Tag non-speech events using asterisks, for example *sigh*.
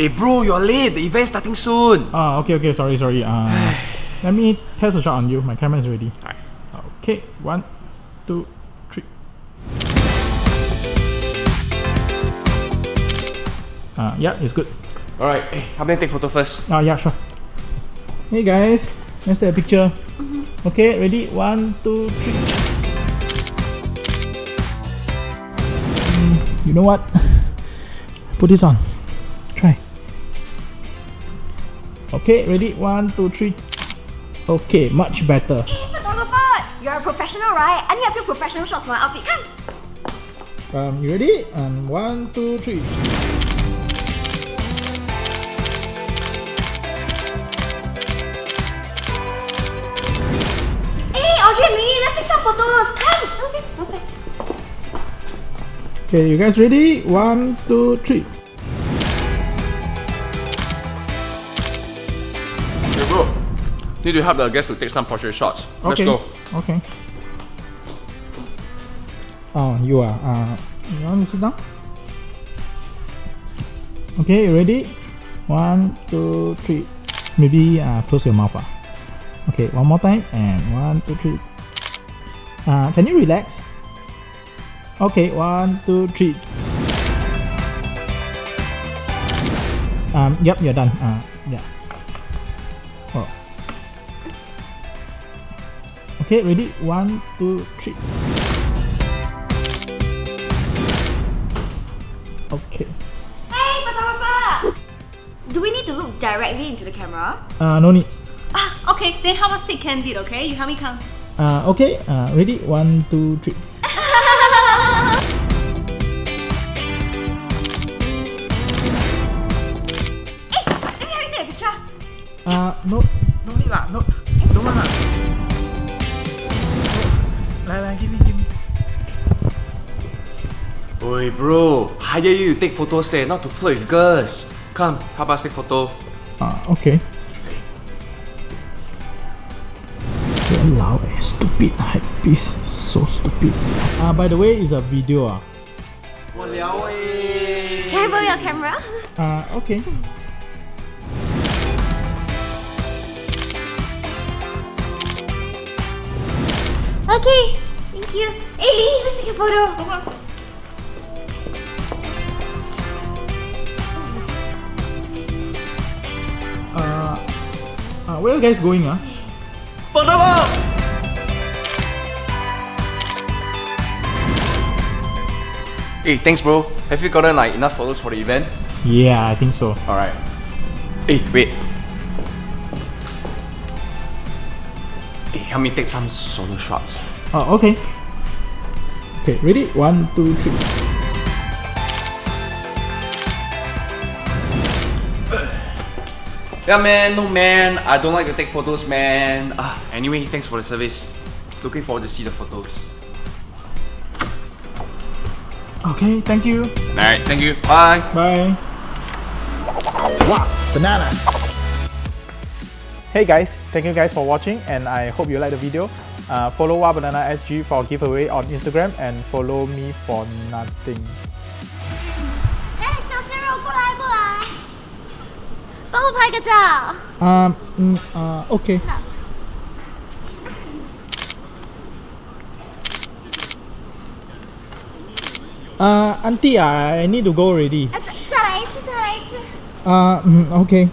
Hey bro, you're late. The event's starting soon. Ah, okay, okay, sorry, sorry. Uh, *sighs* let me test a shot on you. My camera is ready. Alright. Okay, one, two, three. Uh, yeah, it's good. Alright, hey, me take photo first. Ah, yeah, sure. Hey guys, let's take a picture. Okay, ready? One, two, three. Mm, you know what? *laughs* Put this on. Okay, ready? One, two, three. Okay, much better. Photographer, you're a professional, right? I need a few professional shots for my outfit. Come. Um, you ready? And one, two, three. Hey, Audrey Lee, let's take some photos. Come. Okay, okay. Okay, you guys ready? One, two, three. Bro, need to help the guests to take some portrait shots. Let's Okay. go. Okay. Oh, you are. Uh, you want to sit down? Okay, you ready? One, two, three. Maybe uh, close your mouth. Ah. Okay, one more time. And one, two, three. Uh, can you relax? Okay, one, two, three. Um, yep, you're done. Uh, yeah. Okay, ready? One, two, three. Okay. Hey, photographer. Do we need to look directly into the camera? Uh, no need. Ah, okay, then help us take candid, okay? You help me count. Uh, okay. Uh, ready? One, two, three. Hey, *laughs* let me help you take a picture. Uh, no, no need lah. No, don't want lah. No. Lai, lai, give me, give me. Oi bro, hire you to take photos there, not to flirt with girls. Come, help us take photo. Ah, okay. Walao eh, stupid hype piece. So stupid. Ah, by the way, it's a video ah. Waliao eh. Can I borrow your camera? Ah, okay. Okay, thank you. Hey let's take a photo. Uh, uh, where you guys going ah? Hey, thanks bro. Have you gotten like enough photos for the event? Yeah, I think so. Alright. Hey, wait. Help me take some solo shots. Oh, okay. Okay, ready? One, two, three. Yeah man, no man. I don't like to take photos, man. Ah, anyway, thanks for the service. Looking forward to see the photos. Okay, thank you. Alright, thank you. Bye. Bye. Wow, banana. Hey guys, thank you guys for watching and I hope you like the video. Uh, follow Wah!Banana SG for giveaway on Instagram and follow me for nothing. 哎，小鲜肉，过来过来，帮我拍个照。嗯嗯啊，OK。Uh, mm, *laughs* Auntie, I need to go already. 再来一次，再来一次。Uh, okay.